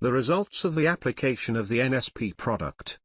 The results of the application of the NSP product.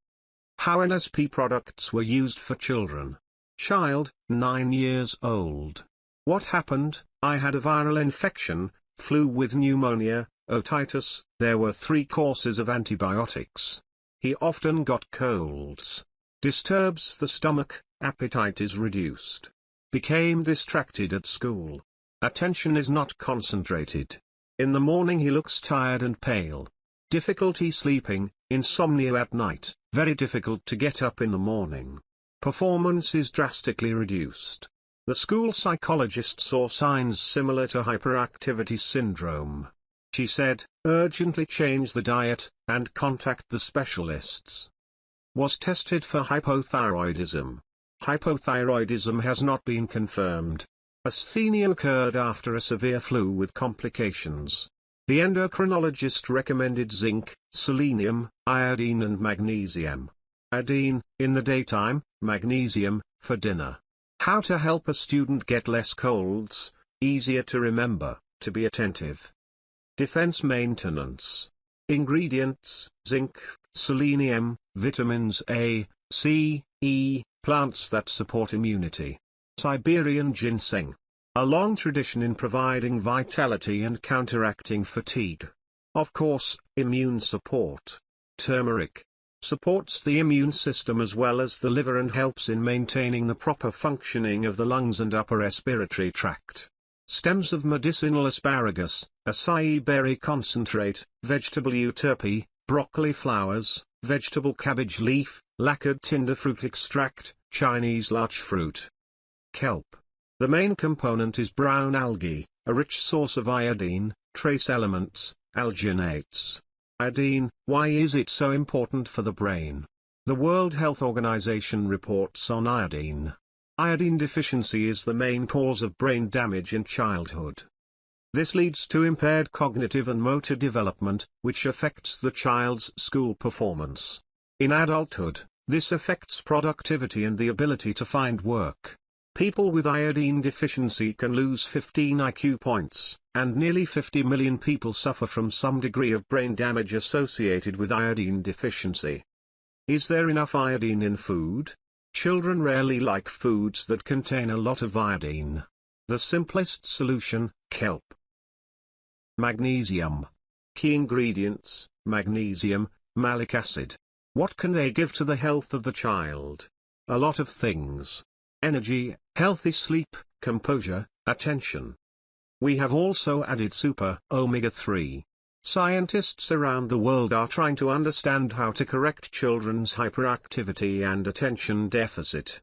How NSP products were used for children. Child, 9 years old. What happened? I had a viral infection, flu with pneumonia, otitis, there were three courses of antibiotics. He often got colds. Disturbs the stomach, appetite is reduced. Became distracted at school. Attention is not concentrated. In the morning he looks tired and pale. Difficulty sleeping, insomnia at night, very difficult to get up in the morning. Performance is drastically reduced. The school psychologist saw signs similar to hyperactivity syndrome. She said, urgently change the diet, and contact the specialists. Was tested for hypothyroidism. Hypothyroidism has not been confirmed. Asthenia occurred after a severe flu with complications. The endocrinologist recommended zinc, selenium, iodine and magnesium. Iodine, in the daytime, magnesium, for dinner. How to help a student get less colds, easier to remember, to be attentive. Defense maintenance. Ingredients, zinc, selenium, vitamins A, C, E, plants that support immunity. Siberian ginseng. A long tradition in providing vitality and counteracting fatigue. Of course, immune support. Turmeric, supports the immune system as well as the liver and helps in maintaining the proper functioning of the lungs and upper respiratory tract. Stems of medicinal asparagus, acai berry concentrate, vegetable euterpe, broccoli flowers, vegetable cabbage leaf, lacquered tinder fruit extract, Chinese larch fruit. Kelp. The main component is brown algae, a rich source of iodine, trace elements, alginates, Iodine, why is it so important for the brain? The World Health Organization reports on iodine. Iodine deficiency is the main cause of brain damage in childhood. This leads to impaired cognitive and motor development, which affects the child's school performance. In adulthood, this affects productivity and the ability to find work. People with iodine deficiency can lose 15 IQ points, and nearly 50 million people suffer from some degree of brain damage associated with iodine deficiency. Is there enough iodine in food? Children rarely like foods that contain a lot of iodine. The simplest solution, kelp. Magnesium. Key ingredients, magnesium, malic acid. What can they give to the health of the child? A lot of things energy, healthy sleep, composure, attention. We have also added super omega-3. Scientists around the world are trying to understand how to correct children's hyperactivity and attention deficit.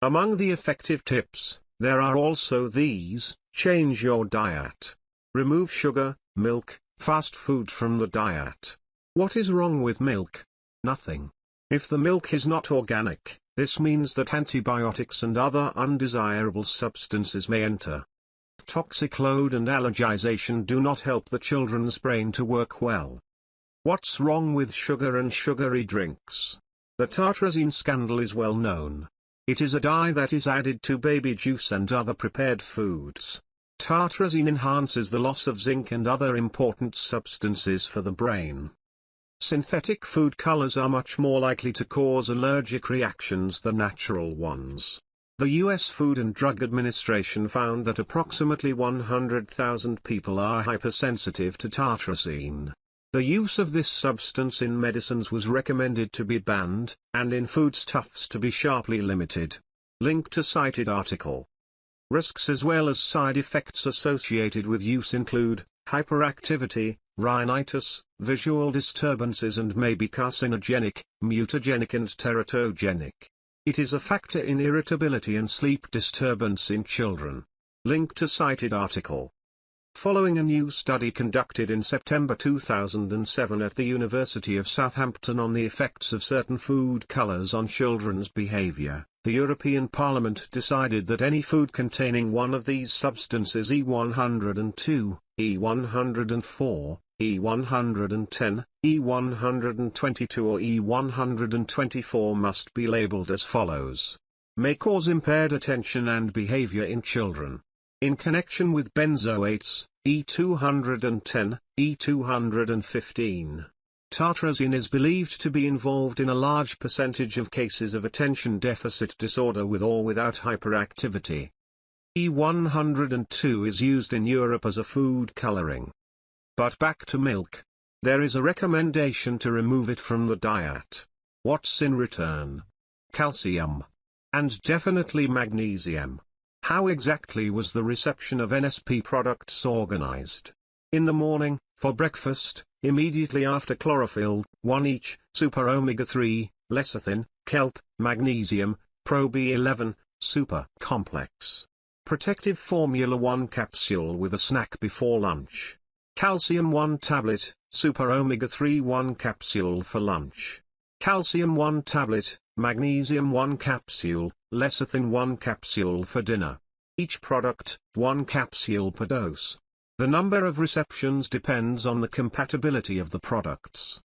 Among the effective tips, there are also these, change your diet. Remove sugar, milk, fast food from the diet. What is wrong with milk? Nothing. If the milk is not organic, this means that antibiotics and other undesirable substances may enter. Toxic load and allergization do not help the children's brain to work well. What's wrong with sugar and sugary drinks? The tartrazine scandal is well known. It is a dye that is added to baby juice and other prepared foods. Tartrazine enhances the loss of zinc and other important substances for the brain. Synthetic food colors are much more likely to cause allergic reactions than natural ones. The U.S. Food and Drug Administration found that approximately 100,000 people are hypersensitive to tartrazine. The use of this substance in medicines was recommended to be banned, and in foodstuffs to be sharply limited. Link to cited article. Risks as well as side effects associated with use include, hyperactivity, rhinitis, visual disturbances and may be carcinogenic, mutagenic and teratogenic. It is a factor in irritability and sleep disturbance in children. Link to cited article. Following a new study conducted in September 2007 at the University of Southampton on the effects of certain food colors on children's behavior, the European Parliament decided that any food containing one of these substances E102, E104, E110, E122 or E124 must be labeled as follows. May cause impaired attention and behavior in children. In connection with benzoates, E210, E215. Tartrazine is believed to be involved in a large percentage of cases of attention deficit disorder with or without hyperactivity. E102 is used in Europe as a food coloring. But back to milk. There is a recommendation to remove it from the diet. What's in return? Calcium. And definitely magnesium. How exactly was the reception of NSP products organized? In the morning, for breakfast, immediately after chlorophyll, 1 each, super omega-3, lecithin, kelp, magnesium, Probio 11, super complex. Protective formula 1 capsule with a snack before lunch. Calcium 1 tablet, super omega-3 1 capsule for lunch. Calcium 1 tablet, magnesium 1 capsule, lecithin 1 capsule for dinner. Each product, 1 capsule per dose. The number of receptions depends on the compatibility of the products.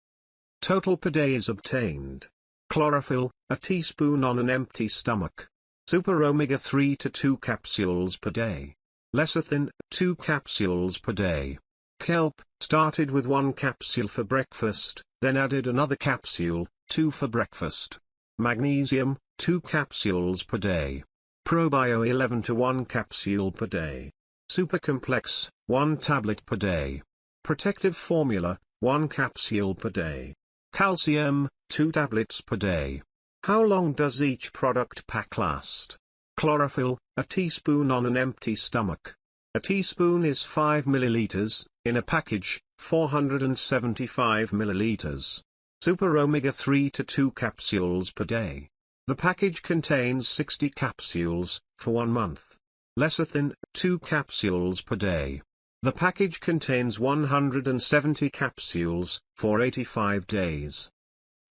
Total per day is obtained. Chlorophyll, a teaspoon on an empty stomach. Super omega-3 to 2 capsules per day. Lecithin, 2 capsules per day. Kelp, started with 1 capsule for breakfast, then added another capsule, 2 for breakfast. Magnesium, 2 capsules per day. Probio 11 to 1 capsule per day. Super complex, 1 tablet per day. Protective formula, 1 capsule per day. Calcium, 2 tablets per day. How long does each product pack last? Chlorophyll, a teaspoon on an empty stomach. A teaspoon is 5 milliliters, in a package, 475 milliliters. Super omega-3 to 2 capsules per day. The package contains 60 capsules, for one month. Lecithin, 2 capsules per day. The package contains 170 capsules, for 85 days.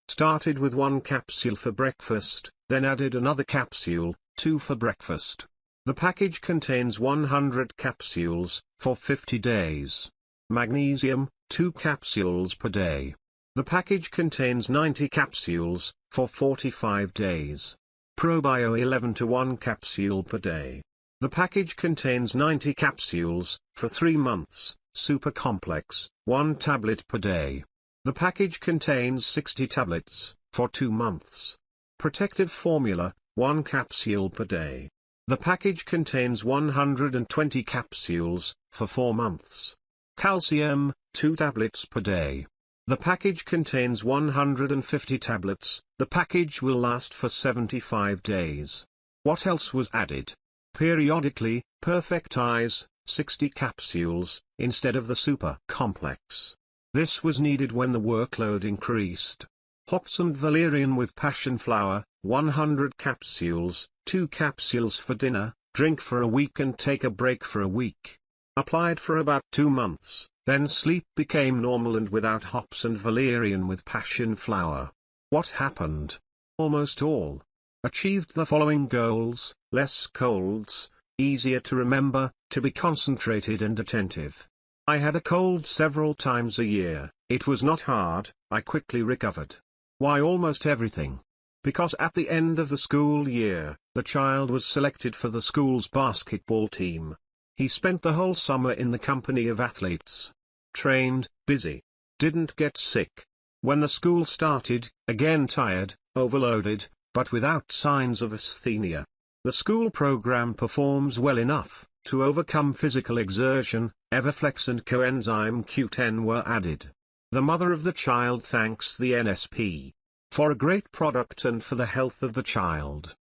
Started with one capsule for breakfast, then added another capsule, 2 for breakfast. The package contains 100 capsules, for 50 days. Magnesium, 2 capsules per day. The package contains 90 capsules, for 45 days. Probio 11 to 1 capsule per day. The package contains 90 capsules, for 3 months, super complex, 1 tablet per day. The package contains 60 tablets, for 2 months. Protective formula, 1 capsule per day. The package contains 120 capsules, for 4 months. Calcium, 2 tablets per day. The package contains 150 tablets, the package will last for 75 days. What else was added? Periodically, perfect eyes, 60 capsules, instead of the super complex. This was needed when the workload increased. Hops and valerian with passion flower, 100 capsules, 2 capsules for dinner, drink for a week and take a break for a week. Applied for about 2 months, then sleep became normal and without hops and valerian with passion flower. What happened? Almost all, Achieved the following goals, less colds, easier to remember, to be concentrated and attentive. I had a cold several times a year, it was not hard, I quickly recovered. Why almost everything? Because at the end of the school year, the child was selected for the school's basketball team. He spent the whole summer in the company of athletes. Trained, busy. Didn't get sick. When the school started, again tired, overloaded, but without signs of asthenia. The school program performs well enough, to overcome physical exertion, Everflex and coenzyme Q10 were added. The mother of the child thanks the NSP for a great product and for the health of the child.